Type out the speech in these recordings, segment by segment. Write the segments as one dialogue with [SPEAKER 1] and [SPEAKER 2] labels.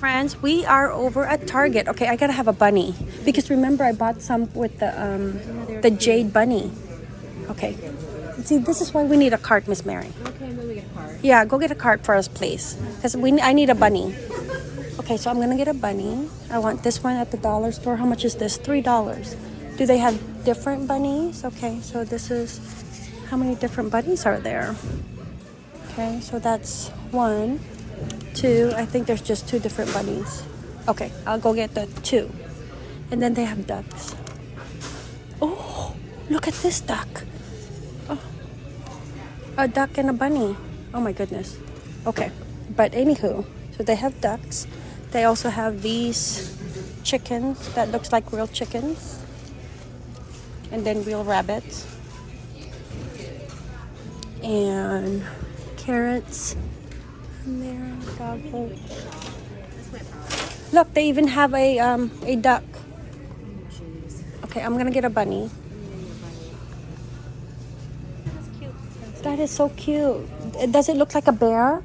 [SPEAKER 1] friends, we are over at Target. Okay, I gotta have a bunny because remember I bought some with the um the jade bunny. Okay, see this is why we need a cart, Miss Mary.
[SPEAKER 2] Okay, I'm get a cart
[SPEAKER 1] Yeah, go get a cart for us, please, because we I need a bunny. Okay, so I'm gonna get a bunny. I want this one at the dollar store. How much is this? Three dollars. Do they have different bunnies? Okay, so this is how many different bunnies are there? Okay, so that's one, two. I think there's just two different bunnies. Okay, I'll go get the two. And then they have ducks. Oh, look at this duck. Oh, a duck and a bunny. Oh my goodness. Okay, but anywho, so they have ducks. They also have these chickens that looks like real chickens. And then real rabbits. And carrots. And there, dog food. Look, they even have a um a duck. Okay, I'm gonna get a bunny. That is so cute. Does it look like a bear?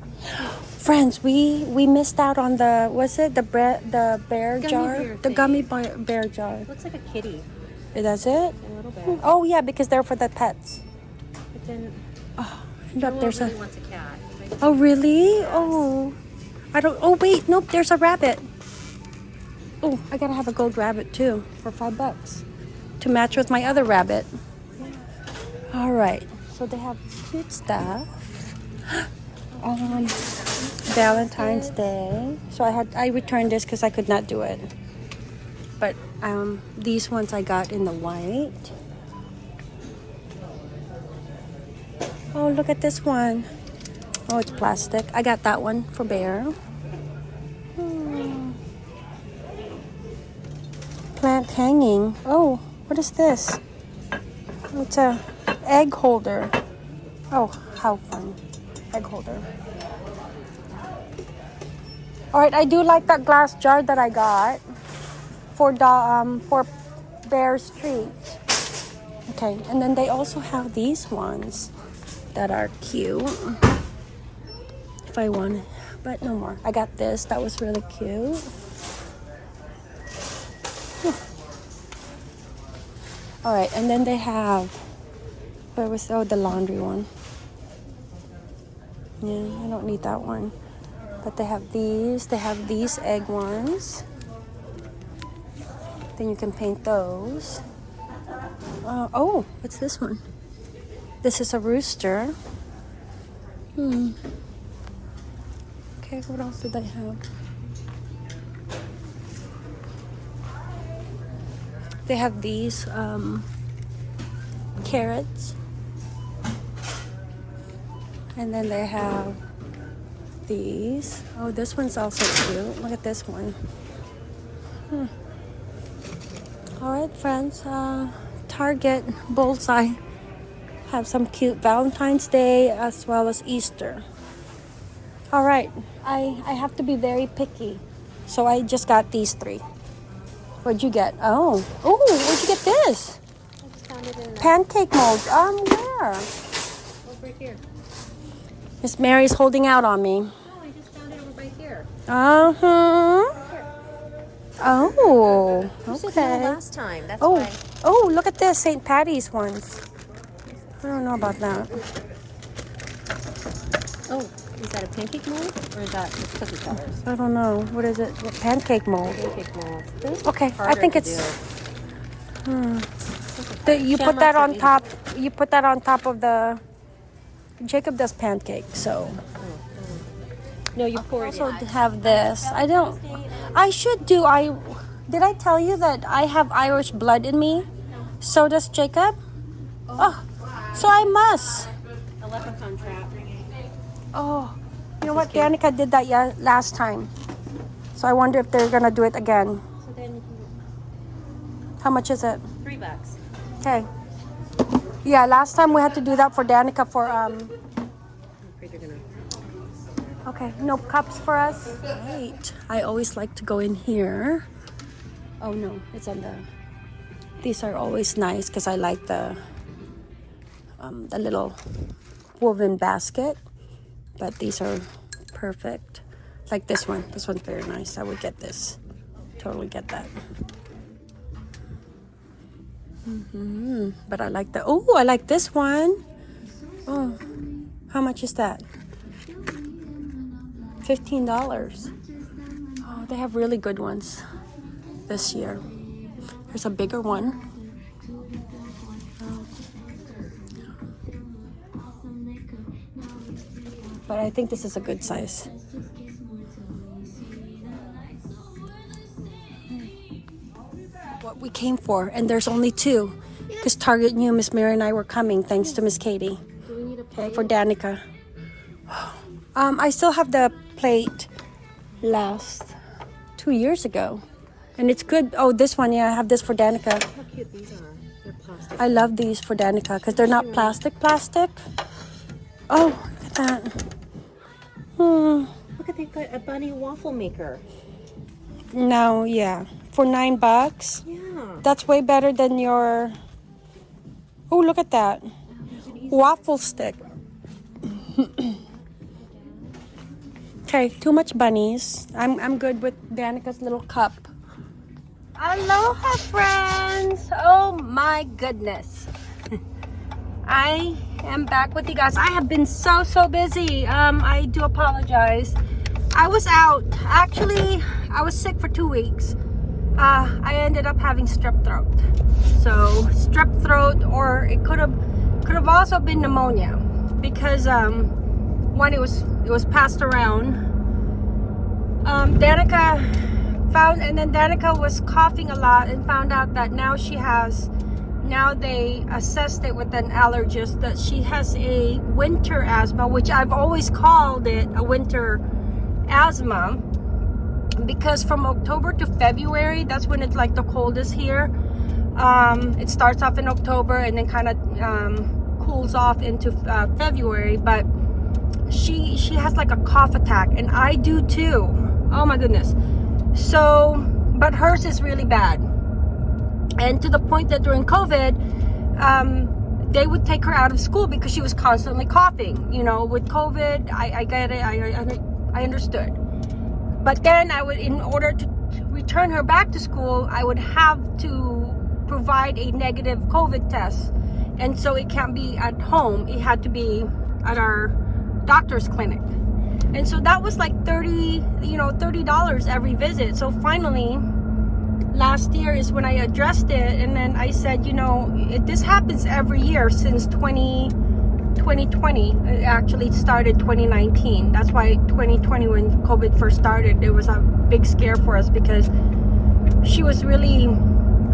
[SPEAKER 1] Friends, we we missed out on the was it the bre- the bear
[SPEAKER 2] Gummy
[SPEAKER 1] jar,
[SPEAKER 2] bear
[SPEAKER 1] the gummy bear, bear jar.
[SPEAKER 2] Looks like a kitty.
[SPEAKER 1] Does it?
[SPEAKER 2] A little bit.
[SPEAKER 1] Oh yeah, because they're for the pets.
[SPEAKER 2] But then
[SPEAKER 1] Look,
[SPEAKER 2] Noah
[SPEAKER 1] there's
[SPEAKER 2] really
[SPEAKER 1] a.
[SPEAKER 2] wants a cat.
[SPEAKER 1] Oh really? Oh, I don't. Oh wait, nope. There's a rabbit. Oh, I gotta have a gold rabbit too for five bucks to match with my other rabbit. All right. So they have cute stuff. Um, Valentine's Day. So I had I returned this because I could not do it. But um, these ones I got in the white. Oh, look at this one. Oh, it's plastic. I got that one for Bear. Hmm. Plant hanging. Oh, what is this? It's a egg holder. Oh, how fun. Egg holder. All right, I do like that glass jar that I got for the um for Bear's treats. Okay, and then they also have these ones that are cute. I want, but no more. I got this. That was really cute. All right, and then they have. Where was oh the laundry one? Yeah, I don't need that one. But they have these. They have these egg ones. Then you can paint those. Uh, oh, what's this one? This is a rooster. Hmm. Okay, what else did they have? They have these um, carrots. And then they have these. Oh, this one's also cute. Look at this one. Hmm. All right, friends. Uh, Target Bullseye have some cute Valentine's Day as well as Easter. All right, I I have to be very picky, so I just got these three. What'd you get? Oh, oh, where'd you get this?
[SPEAKER 2] I just found it in
[SPEAKER 1] Pancake molds. Um, where?
[SPEAKER 2] over here.
[SPEAKER 1] Miss Mary's holding out on me.
[SPEAKER 2] No, I just found it over by here.
[SPEAKER 1] Uh huh. Oh,
[SPEAKER 2] You said no
[SPEAKER 1] okay.
[SPEAKER 2] last time. That's
[SPEAKER 1] Oh,
[SPEAKER 2] why.
[SPEAKER 1] oh, look at this St. Patty's ones. I don't know about that.
[SPEAKER 2] Oh, is that a pancake mold or is that just cookie cutters?
[SPEAKER 1] I don't know. What is it? What pancake mold?
[SPEAKER 2] Pancake mold.
[SPEAKER 1] Okay, I think it's. Hmm. The, you put that on top. You put that on top of the. Jacob does pancake, so
[SPEAKER 2] No, you pour it
[SPEAKER 1] also
[SPEAKER 2] in.
[SPEAKER 1] have this. I don't. I should do. I did I tell you that I have Irish blood in me? So does Jacob. Oh, so I must.
[SPEAKER 2] A leprechaun trap.
[SPEAKER 1] Oh, you know what? Danica did that yeah, last time. So I wonder if they're gonna do it again.
[SPEAKER 2] So then you can
[SPEAKER 1] How much is it?
[SPEAKER 2] three bucks.
[SPEAKER 1] Okay. Yeah, last time we had to do that for Danica for um.
[SPEAKER 2] I'm afraid you're gonna.
[SPEAKER 1] Okay, no cups for us. Right. I always like to go in here. Oh no, it's on the. These are always nice because I like the. Um, the little woven basket, but these are perfect. Like this one. This one's very nice. I would get this. Totally get that. hmm But I like the. Oh, I like this one. Oh, how much is that? Fifteen dollars. Oh, they have really good ones this year. There's a bigger one. But I think this is a good size. What we came for, and there's only two. Because Target knew Miss Mary and I were coming, thanks to Miss Katie.
[SPEAKER 2] Do we need a
[SPEAKER 1] Okay,
[SPEAKER 2] plate?
[SPEAKER 1] for Danica. Um, I still have the plate last two years ago. And it's good. Oh, this one, yeah, I have this for Danica.
[SPEAKER 2] How cute these are. They're plastic.
[SPEAKER 1] I love these for Danica because they're not plastic plastic. Oh, look at that. Hmm.
[SPEAKER 2] Look at they've got a bunny waffle maker.
[SPEAKER 1] No, yeah. For nine bucks.
[SPEAKER 2] Yeah.
[SPEAKER 1] That's way better than your. Oh, look at that. Waffle stick. okay, too much bunnies. I'm, I'm good with Danica's little cup. Aloha, friends. Oh my goodness. I am back with you guys. I have been so, so busy. Um, I do apologize. I was out. Actually, I was sick for two weeks. Uh, I ended up having strep throat. So strep throat, or it could have could have also been pneumonia because um, when it was it was passed around. Um, Danica found, and then Danica was coughing a lot and found out that now she has. Now they assessed it with an allergist that she has a winter asthma, which I've always called it a winter asthma because from October to February, that's when it's like the coldest here. Um, it starts off in October and then kind of um, cools off into uh, February. But she she has like a cough attack, and I do too. Oh my goodness. So, but hers is really bad, and to the point that during COVID, um, they would take her out of school because she was constantly coughing. You know, with COVID, I, I get it. I, I I understood. But then I would, in order to, return her back to school, I would have to provide a negative COVID test. And so it can't be at home. It had to be at our doctor's clinic. And so that was like 30, you know, $30 every visit. So finally, last year is when I addressed it. And then I said, you know, it, this happens every year since 20, 2020 it actually started 2019 that's why 2020 when covid first started it was a big scare for us because she was really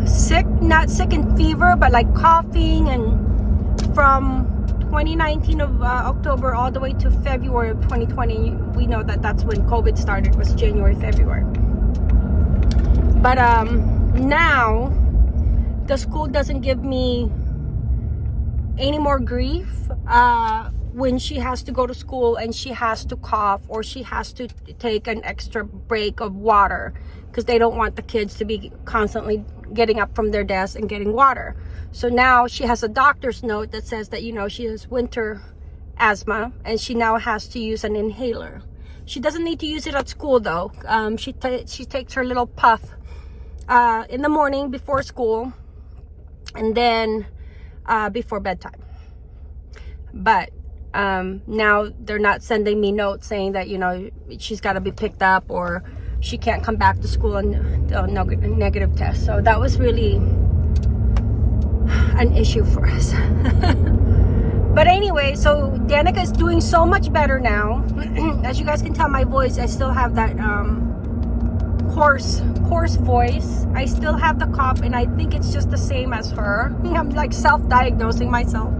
[SPEAKER 1] sick not sick and fever but like coughing and from 2019 of uh, october all the way to february of 2020 we know that that's when covid started was january february but um now the school doesn't give me any more grief uh, when she has to go to school and she has to cough or she has to take an extra break of water because they don't want the kids to be constantly getting up from their desk and getting water. So now she has a doctor's note that says that, you know, she has winter asthma and she now has to use an inhaler. She doesn't need to use it at school though. Um, she, she takes her little puff uh, in the morning before school and then uh, before bedtime. But um, now they're not sending me notes saying that, you know, she's got to be picked up or she can't come back to school and uh, no, negative test. So that was really an issue for us. but anyway, so Danica is doing so much better now. As you guys can tell my voice, I still have that um, hoarse hoarse voice. I still have the cough and i think it's just the same as her. I'm like self-diagnosing myself.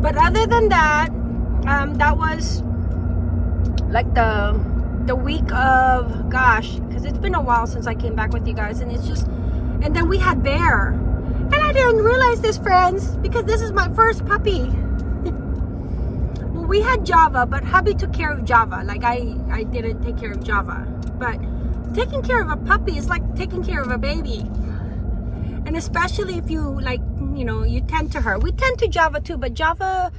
[SPEAKER 1] But other than that um that was like the the week of gosh because it's been a while since i came back with you guys and it's just and then we had bear. And i didn't realize this friends because this is my first puppy. Well we had java but hubby took care of java. Like i i didn't take care of java. But taking care of a puppy is like taking care of a baby and especially if you like you know you tend to her we tend to java too but java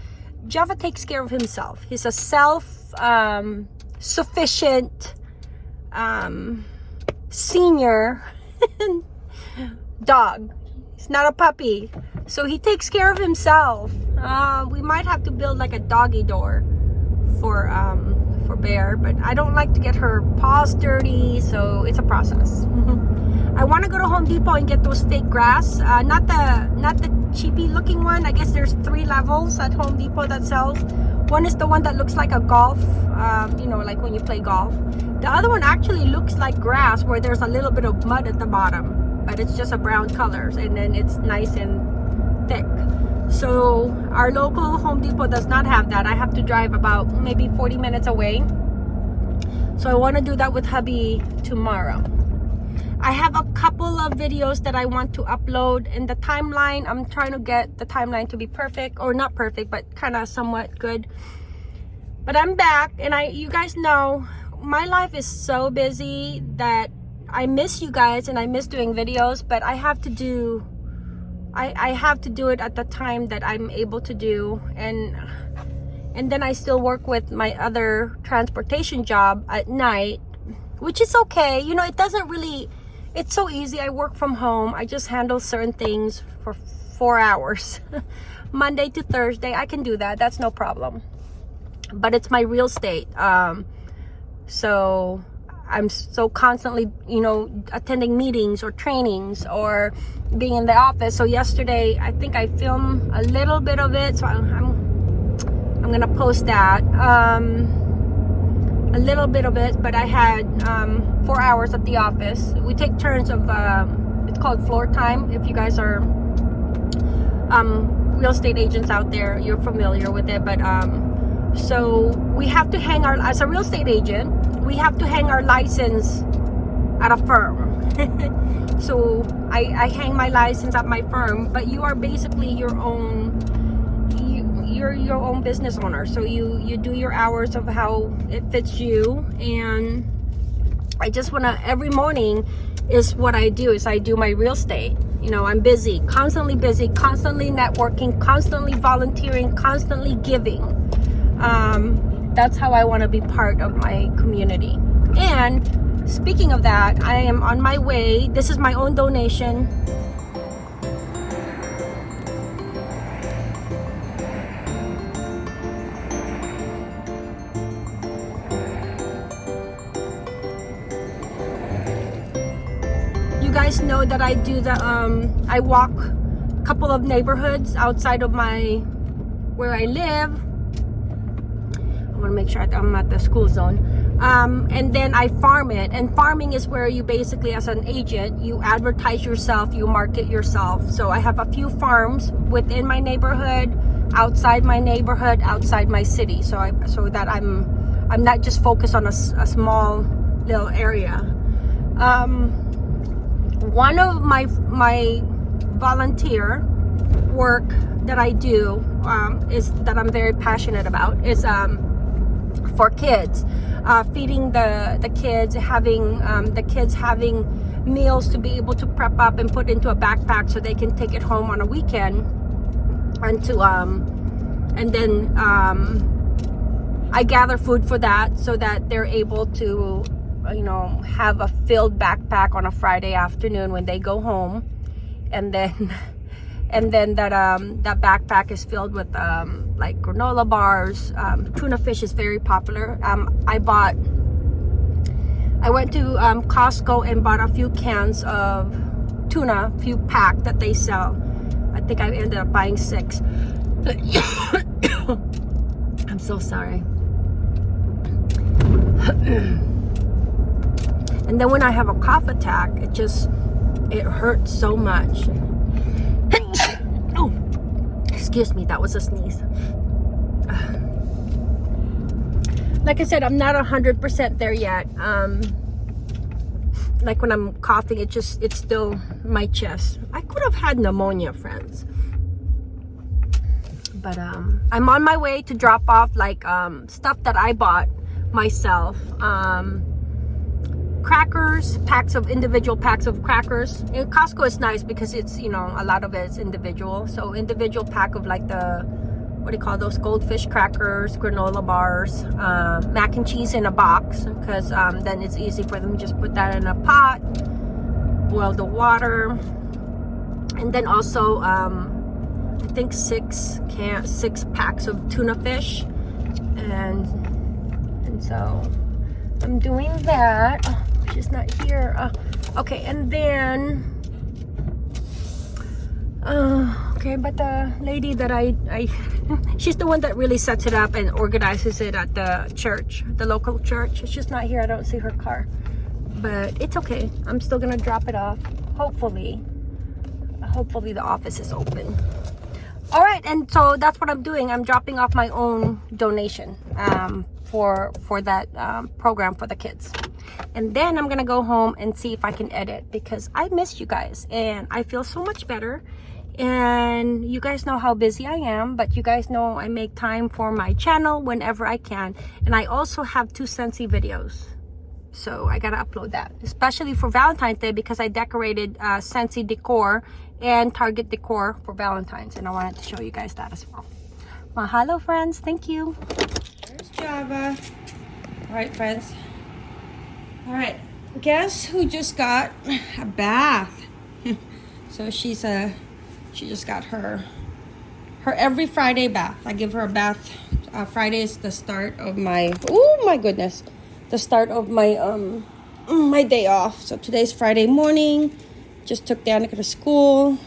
[SPEAKER 1] java takes care of himself he's a self um, sufficient um, senior dog. He's not a puppy. So he takes care of himself. Uh, we might have to build like a doggy door for um, for Bear, but I don't like to get her paws dirty, so it's a process. I want to go to Home Depot and get those fake grass. Uh, not the not the cheapy looking one. I guess there's three levels at Home Depot that sells. One is the one that looks like a golf, um, you know, like when you play golf. The other one actually looks like grass where there's a little bit of mud at the bottom, but it's just a brown color and then it's nice and thick. So our local Home Depot does not have that. I have to drive about maybe 40 minutes away. So I want to do that with hubby tomorrow. I have a couple of videos that I want to upload in the timeline. I'm trying to get the timeline to be perfect or not perfect, but kind of somewhat good. But I'm back and I you guys know my life is so busy that I miss you guys and I miss doing videos, but I have to do I, I have to do it at the time that I'm able to do and and then I still work with my other transportation job at night which is okay. You know it doesn't really it's so easy. I work from home. I just handle certain things for four hours Monday to Thursday. I can do that. That's no problem. But it's my real estate um so I'm so constantly, you know, attending meetings or trainings or being in the office. So yesterday, I think I filmed a little bit of it. So I'm, I'm gonna post that. Um, a little bit of it, but I had um, four hours at the office. We take turns of, um, it's called floor time. If you guys are um, real estate agents out there, you're familiar with it. But um, so we have to hang our, as a real estate agent, we have to hang our license at a firm. so I, I hang my license at my firm, but you are basically your own you, you're your own business owner. So you you do your hours of how it fits you and I just want to every morning is what I do is I do my real estate. You know, I'm busy, constantly busy, constantly networking, constantly volunteering, constantly giving. Um, that's how I want to be part of my community. And speaking of that, I am on my way. This is my own donation. You guys know that I do the, um, I walk a couple of neighborhoods outside of my, where I live I want to make sure I'm at the school zone. Um, and then I farm it. And farming is where you basically, as an agent, you advertise yourself, you market yourself. So I have a few farms within my neighborhood, outside my neighborhood, outside my city. So I, so that I'm, I'm not just focused on a, a small little area. Um, one of my my volunteer work that I do um, is that I'm very passionate about is um, for kids uh, feeding the the kids having um, the kids having meals to be able to prep up and put into a backpack so they can take it home on a weekend and to um and then um I gather food for that so that they're able to you know have a filled backpack on a Friday afternoon when they go home. And then and then that um that backpack is filled with um like granola bars. Um, tuna fish is very popular. Um i bought i went to um, costco and bought a few cans of tuna a few pack that they sell. I think i ended up buying six. I'm so sorry. And then when i have a cough attack it just it hurts so much excuse me that was a sneeze like I said, I'm not a hundred percent there yet. Um, like when I'm coughing, it just, it's still my chest. I could have had pneumonia, friends. But um, I'm on my way to drop off like um, stuff that I bought myself. Um, crackers, packs of individual packs of crackers. In Costco is nice because it's, you know, a lot of it is individual. So individual pack of like the what do you call those goldfish crackers, granola bars, uh, mac and cheese in a box because um, then it's easy for them just put that in a pot, boil the water, and then also um, I think six can six packs of tuna fish, and and so I'm doing that. She's not here. Uh, okay, and then. Uh, okay, but the lady that I, I, she's the one that really sets it up and organizes it at the church, the local church. She's just not here. I don't see her car, but it's okay. I'm still gonna drop it off. Hopefully, hopefully the office is open. All right, and so that's what I'm doing. I'm dropping off my own donation um, for for that um, program for the kids, and then I'm gonna go home and see if I can edit because I missed you guys and I feel so much better. And you guys know how busy I am, but you guys know I make time for my channel whenever I can. And I also have two Scentsy videos. So I gotta upload that, especially for Valentine's Day because I decorated uh, Scentsy decor and Target decor for Valentine's. And I wanted to show you guys that as well. Mahalo, friends. Thank you. There's Java. All right, friends. All right. Guess who just got a bath? so she's a, she just got her, her every Friday bath. I give her a bath. Uh, Friday is the start of my, oh my goodness, the start of my, um, my day off. So today's Friday morning. Just took Danica to school.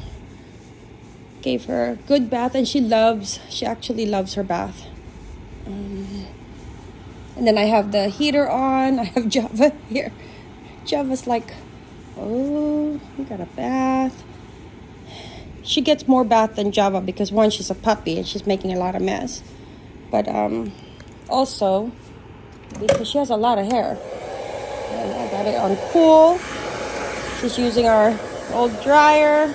[SPEAKER 1] Gave her a good bath and she loves, she actually loves her bath. Um, and then I have the heater on. I have Java here. Java's like, oh, you got a bath. She gets more bath than Java because one, she's a puppy and she's making a lot of mess. But um, also, because she has a lot of hair. And I got it on cool. She's using our old dryer.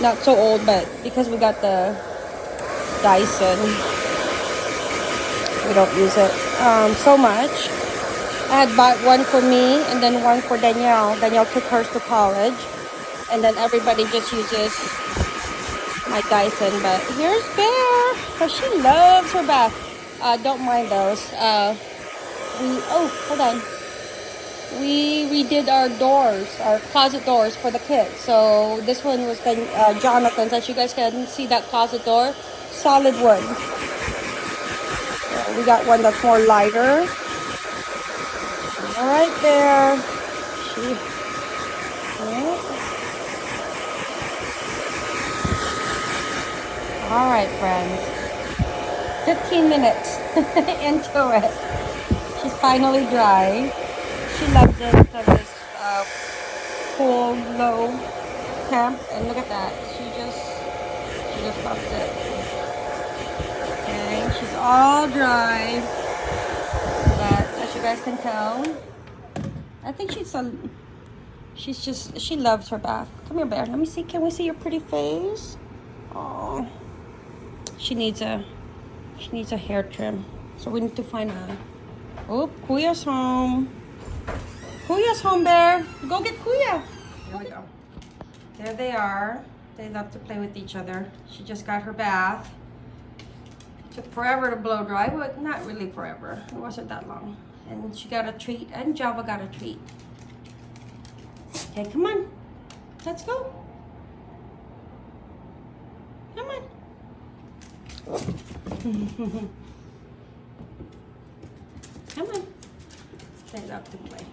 [SPEAKER 1] Not so old, but because we got the Dyson, we don't use it um, so much. I had bought one for me and then one for Danielle. Danielle took hers to college. And then everybody just uses my Dyson. But here's Bear. Because she loves her bath. Uh, don't mind those. Uh, we, oh, hold on. We redid our doors, our closet doors for the kids. So this one was uh, Jonathan's. As you guys can see that closet door. Solid wood. We got one that's more lighter. All right there. All right, friends. 15 minutes into it. She's finally dry. She loves because it's uh, cool, low temp. And look at that. She just, she just loves it. Okay, she's all dry. But as you guys can tell, I think she's a, she's just, she loves her bath. Come here, bear. Let me see. Can we see your pretty face? Oh, she needs a, she needs a hair trim. So we need to find a, oh, Kuya's home. Kuya's home, there. Go get Kuya. Here we go. There they are. They love to play with each other. She just got her bath. Took forever to blow dry, but not really forever. It wasn't that long. And she got a treat, and Java got a treat. Okay, come on. Let's go. Come on. come on. They love to play.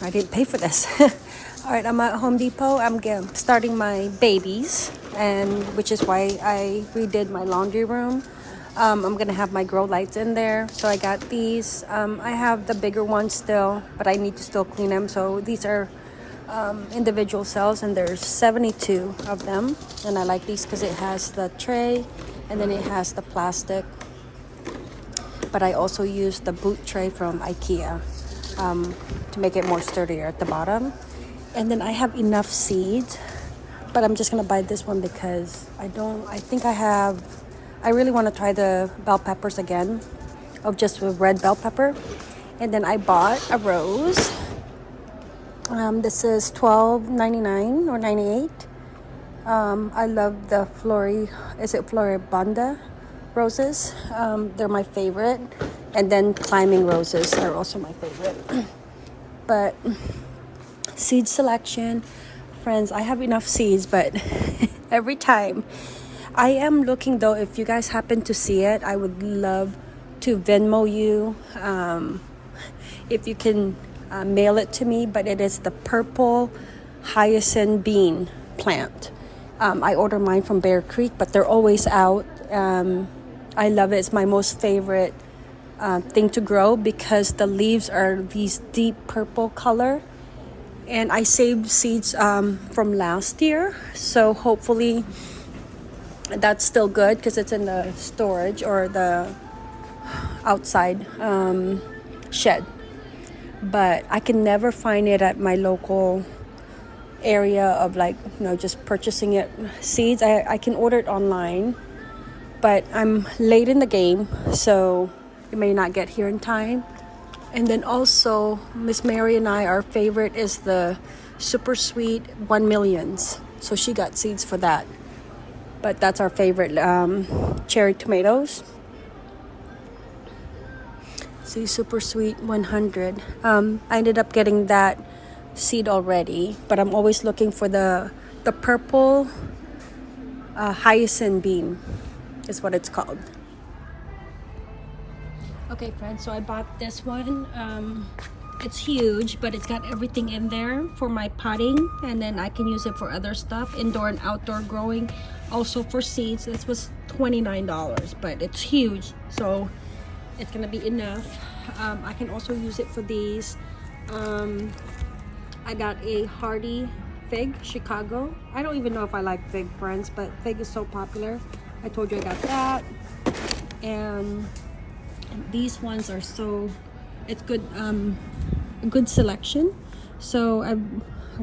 [SPEAKER 1] I didn't pay for this. All right, I'm at Home Depot. I'm starting my babies, and which is why I redid my laundry room. Um, I'm gonna have my grow lights in there. So I got these. Um, I have the bigger ones still, but I need to still clean them. So these are um, individual cells, and there's 72 of them. And I like these because it has the tray, and then it has the plastic. But I also use the boot tray from IKEA um, to make it more sturdier at the bottom. And then I have enough seeds, but I'm just gonna buy this one because I don't, I think I have, I really wanna try the bell peppers again of just with red bell pepper. And then I bought a rose. Um, this is $12.99 or 98 Um, I love the Flori, is it Floribunda roses? Um, they're my favorite. And then climbing roses are also my favorite. but seed selection, friends, I have enough seeds, but every time I am looking though, if you guys happen to see it, I would love to Venmo you. Um, if you can uh, mail it to me, but it is the purple hyacinth bean plant. Um, I order mine from Baker Creek, but they're always out. Um, I love it. It's my most favorite uh, thing to grow because the leaves are these deep purple color. And I saved seeds um, from last year, so hopefully that's still good because it's in the storage or the outside um, shed. But I can never find it at my local area of like you know just purchasing it seeds I, I can order it online but i'm late in the game so may not get here in time. And then also miss mary and i our favorite is the super sweet one millions. So she got seeds for that. But that's our favorite um, cherry tomatoes. See super sweet 100 um, i ended up getting that seed already but i'm always looking for the the purple uh, hyacinth bean is what it's called okay friends so i bought this one um, it's huge but it's got everything in there for my potting and then i can use it for other stuff indoor and outdoor growing also for seeds this was 29 dollars but it's huge so it's gonna be enough um, i can also use it for these um, I got a Hardy Fig Chicago. I don't even know if I like fig friends, but fig is so popular. I told you I got that. And these ones are so, it's good, um, a good selection. So I've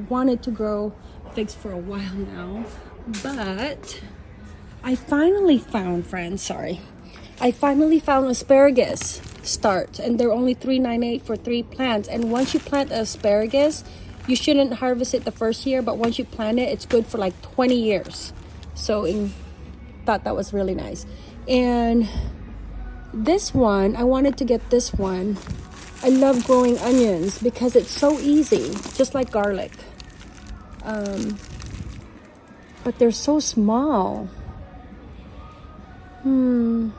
[SPEAKER 1] wanted to grow figs for a while now, but I finally found, friends, sorry. I finally found asparagus start and they're only 3.98 for three plants. And once you plant asparagus, you shouldn't harvest it the first year but once you plant it it's good for like 20 years so in thought that was really nice and this one i wanted to get this one. I love growing onions because it's so easy just like garlic. Um, but they're so small. Hmm.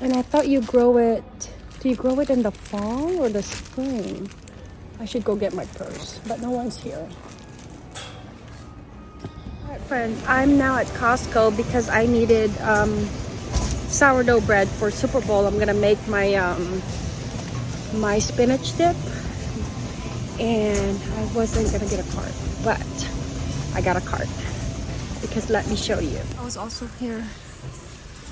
[SPEAKER 1] And i thought you grow it. Do you grow it in the fall or the spring? I should go get my purse, but no one's here. Alright friends, I'm now at Costco because I needed um, sourdough bread for Super Bowl. I'm gonna make my um, my spinach dip and I wasn't gonna get a cart, but I got a cart because let me show you. I was also here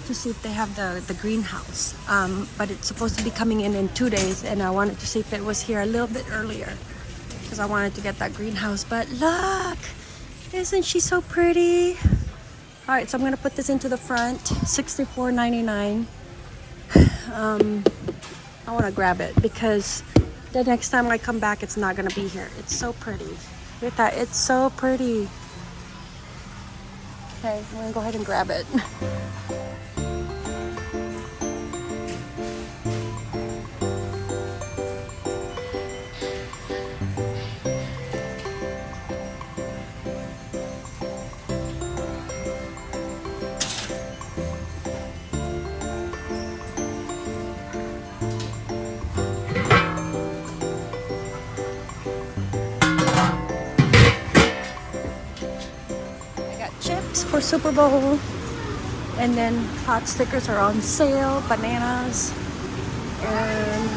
[SPEAKER 1] to see if they have the, the greenhouse. Um, but it's supposed to be coming in in two days and I wanted to see if it was here a little bit earlier because I wanted to get that greenhouse. But look, isn't she so pretty? All right, so I'm gonna put this into the front, $64.99. Um, I wanna grab it because the next time I come back, it's not gonna be here. It's so pretty. Look at that, it's so pretty. Okay, I'm gonna go ahead and grab it. Super Bowl. And then pot stickers are on sale, bananas, and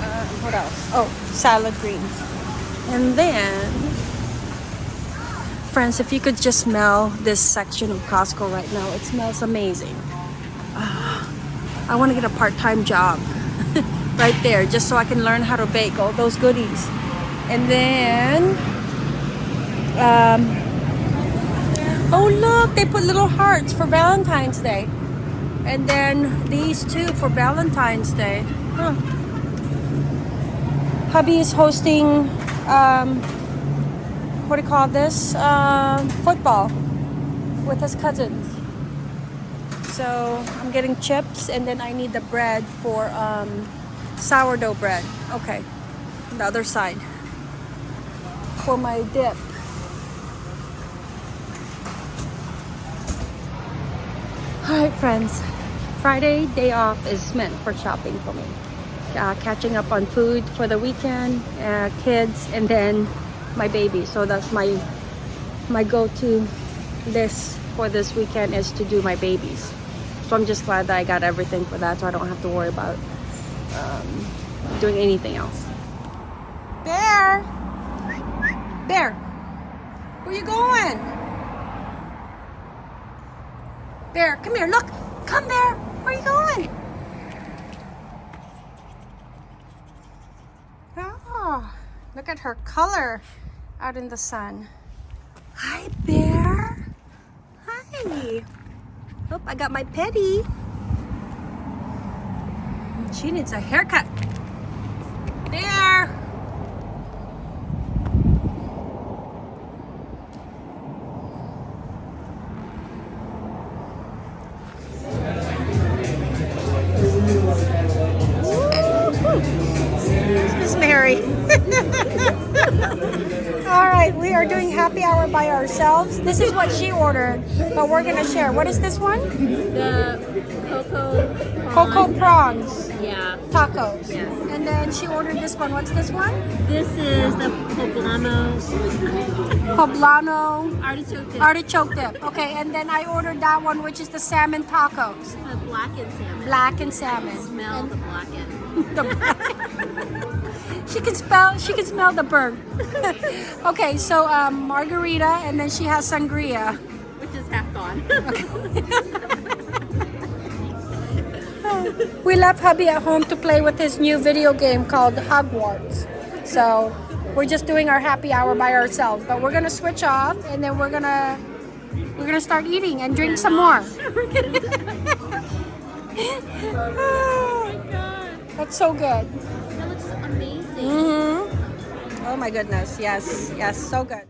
[SPEAKER 1] uh, what else? Oh, salad greens. And then, friends, if you could just smell this section of Costco right now, it smells amazing. Uh, I want to get a part-time job right there just so I can learn how to bake all those goodies. And then, um, Oh look, they put little hearts for Valentine's Day. And then these two for Valentine's Day. Huh. Hubby is hosting um, what do you call this? Um, football with his cousins. So I'm getting chips and then I need the bread for um, sourdough bread. Okay, the other side for my dip. All right, friends. Friday day off is meant for shopping for me. Uh, catching up on food for the weekend, uh, kids, and then my baby. So that's my my go-to list for this weekend is to do my babies. So I'm just glad that I got everything for that, so I don't have to worry about um, doing anything else. Bear, bear, where you going? Bear, come here. Look, come Bear. Where are you going? Oh, look at her color out in the sun. Hi, Bear. Hi. Oh, I got my petty. She needs a haircut. Bear. Ourselves. This is what she ordered, but we're gonna share. What is this one?
[SPEAKER 2] The cocoa.
[SPEAKER 1] Cocoa prawns
[SPEAKER 2] Yeah.
[SPEAKER 1] tacos.
[SPEAKER 2] Yes.
[SPEAKER 1] And then she ordered this one. What's this one?
[SPEAKER 2] This is the poblano
[SPEAKER 1] Poblano
[SPEAKER 2] artichoke dip.
[SPEAKER 1] artichoke dip. Okay, and then I ordered that one, which is the salmon tacos,
[SPEAKER 2] the blackened salmon.
[SPEAKER 1] black and salmon.
[SPEAKER 2] Smell
[SPEAKER 1] And
[SPEAKER 2] the blackened.
[SPEAKER 1] the she can spell. She can smell the burn. okay, so um, margarita, and then she has sangria.
[SPEAKER 2] Which is half gone.
[SPEAKER 1] We left hubby at home to play with his new video game called Hogwarts. So we're just doing our happy hour by ourselves. But we're gonna switch off and then we're gonna we're gonna start eating and drink some more.
[SPEAKER 2] oh my god.
[SPEAKER 1] That's so good. Mm-hmm. Oh my goodness. Yes, yes, so good.